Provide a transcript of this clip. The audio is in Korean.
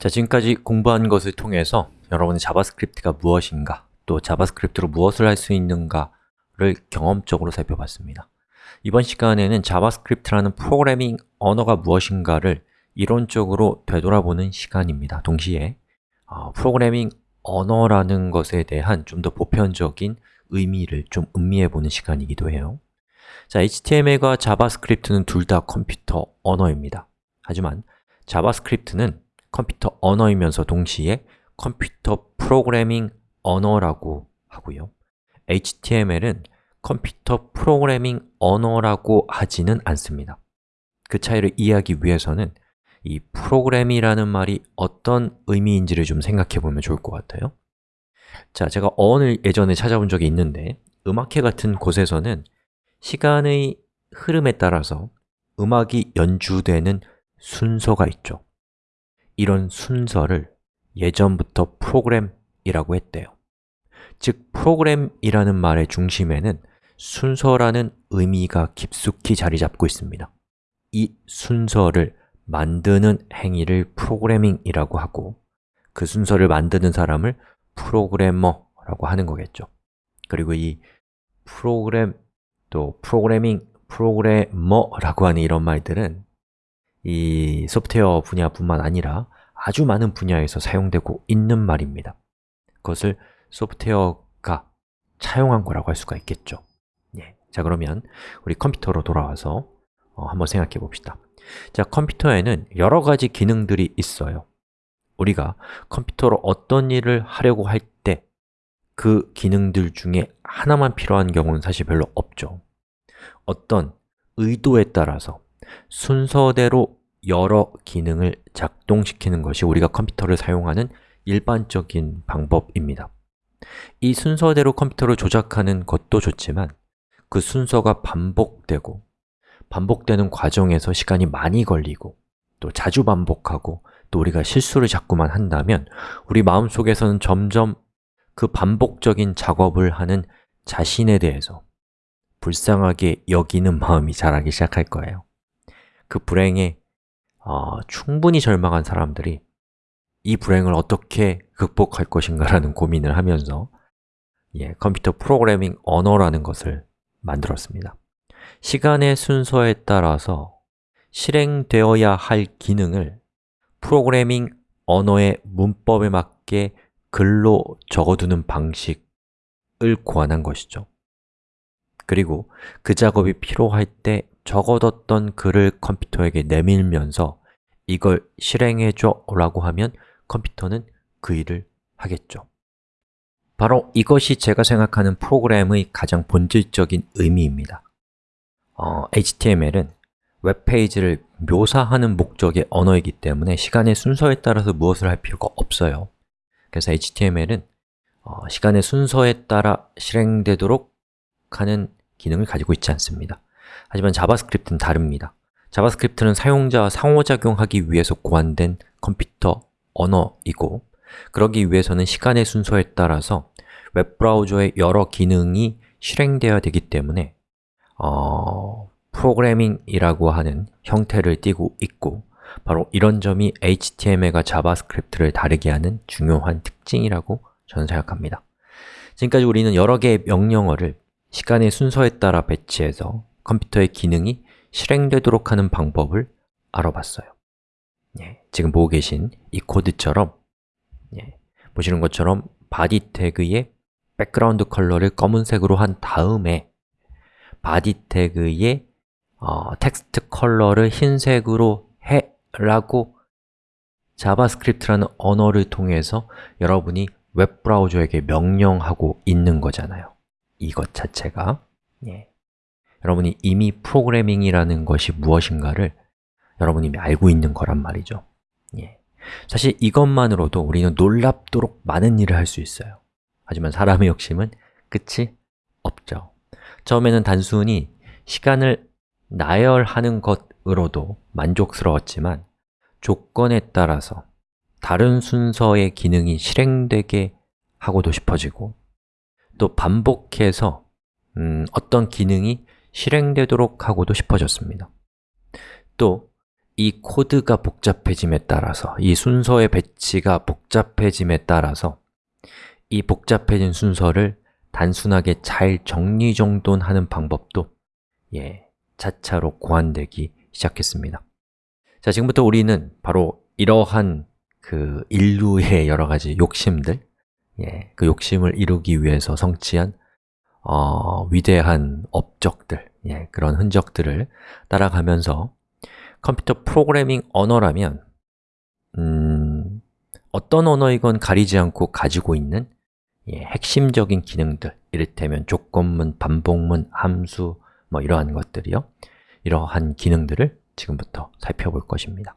자, 지금까지 공부한 것을 통해서 여러분이 JavaScript가 무엇인가, 또 JavaScript로 무엇을 할 수 있는가를 경험적으로 살펴봤습니다. 이번 시간에는 JavaScript라는 프로그래밍 언어가 무엇인가를 이론적으로 되돌아보는 시간입니다. 동시에 어, 프로그래밍 언어라는 것에 대한 좀 더 보편적인 의미를 좀 음미해보는 시간이기도 해요. 자, HTML과 JavaScript는 둘 다 컴퓨터 언어입니다. 하지만 JavaScript는 컴퓨터 언어이면서 동시에 컴퓨터 프로그래밍 언어라고 하고요. HTML은 컴퓨터 프로그래밍 언어라고 하지는 않습니다. 그 차이를 이해하기 위해서는 이 프로그램이라는 말이 어떤 의미인지를 좀 생각해 보면 좋을 것 같아요. 자, 제가 어원을 예전에 찾아본 적이 있는데 음악회 같은 곳에서는 시간의 흐름에 따라서 음악이 연주되는 순서가 있죠 이런 순서를 예전부터 프로그램이라고 했대요. 즉, 프로그램이라는 말의 중심에는 순서라는 의미가 깊숙이 자리 잡고 있습니다. 이 순서를 만드는 행위를 프로그래밍이라고 하고 그 순서를 만드는 사람을 프로그래머라고 하는 거겠죠. 그리고 이 프로그램, 또 프로그래밍, 프로그래머라고 하는 이런 말들은 이 소프트웨어 분야뿐만 아니라 아주 많은 분야에서 사용되고 있는 말입니다. 그것을 소프트웨어가 차용한 거라고 할 수가 있겠죠. 예. 자 그러면 우리 컴퓨터로 돌아와서 어, 한번 생각해 봅시다. 자, 컴퓨터에는 여러 가지 기능들이 있어요. 우리가 컴퓨터로 어떤 일을 하려고 할 때 그 기능들 중에 하나만 필요한 경우는 사실 별로 없죠. 어떤 의도에 따라서 순서대로 여러 기능을 작동시키는 것이 우리가 컴퓨터를 사용하는 일반적인 방법입니다. 이 순서대로 컴퓨터를 조작하는 것도 좋지만 그 순서가 반복되고 반복되는 과정에서 시간이 많이 걸리고 또 자주 반복하고 또 우리가 실수를 자꾸만 한다면 우리 마음속에서는 점점 그 반복적인 작업을 하는 자신에 대해서 불쌍하게 여기는 마음이 자라기 시작할 거예요 그 불행에 어, 충분히 절망한 사람들이 이 불행을 어떻게 극복할 것인가라는 고민을 하면서 예, 컴퓨터 프로그래밍 언어라는 것을 만들었습니다. 시간의 순서에 따라서 실행되어야 할 기능을 프로그래밍 언어의 문법에 맞게 글로 적어두는 방식을 고안한 것이죠. 그리고 그 작업이 필요할 때 적어뒀던 글을 컴퓨터에게 내밀면서 이걸 실행해줘 라고 하면 컴퓨터는 그 일을 하겠죠. 바로 이것이 제가 생각하는 프로그램의 가장 본질적인 의미입니다. 어, HTML은 웹페이지를 묘사하는 목적의 언어이기 때문에 시간의 순서에 따라서 무엇을 할 필요가 없어요. 그래서 HTML은 어, 시간의 순서에 따라 실행되도록 하는 기능을 가지고 있지 않습니다 하지만 JavaScript는 다릅니다. JavaScript는 사용자와 상호작용하기 위해서 고안된 컴퓨터 언어이고 그러기 위해서는 시간의 순서에 따라서 웹브라우저의 여러 기능이 실행되어야 되기 때문에 어, 프로그래밍이라고 하는 형태를 띠고 있고 바로 이런 점이 HTML과 자바스크립트를 다르게 하는 중요한 특징이라고 저는 생각합니다. 지금까지 우리는 여러 개의 명령어를 시간의 순서에 따라 배치해서 컴퓨터의 기능이 실행되도록 하는 방법을 알아봤어요. 예, 지금 보고 계신 이 코드처럼 예, 보시는 것처럼 body 태그의 백그라운드 컬러를 검은색으로 한 다음에 body 태그의 어, 텍스트 컬러를 흰색으로 해 라고 자바스크립트라는 언어를 통해서 여러분이 웹브라우저에게 명령하고 있는 거잖아요. 이것 자체가. 예. 여러분이 이미 프로그래밍이라는 것이 무엇인가를 여러분이 알고 있는 거란 말이죠. 예. 사실 이것만으로도 우리는 놀랍도록 많은 일을 할 수 있어요. 하지만 사람의 욕심은 끝이 없죠. 처음에는 단순히 시간을 나열하는 것으로도 만족스러웠지만 조건에 따라서 다른 순서의 기능이 실행되게 하고도 싶어지고 또 반복해서 음, 어떤 기능이 실행되도록 하고도 싶어졌습니다. 또 이 코드가 복잡해짐에 따라서, 이 순서의 배치가 복잡해짐에 따라서 이 복잡해진 순서를 단순하게 잘 정리정돈하는 방법도 예, 차차로 고안되기 시작했습니다. 자, 지금부터 우리는 바로 이러한 그 인류의 여러 가지 욕심들 예, 그 욕심을 이루기 위해서 성취한 어, 위대한 업적들, 예, 그런 흔적들을 따라가면서 컴퓨터 프로그래밍 언어라면 음, 어떤 언어이건 가리지 않고 가지고 있는 예, 핵심적인 기능들, 이를테면 조건문, 반복문, 함수, 뭐 이러한 것들이요. 이러한 기능들을 지금부터 살펴볼 것입니다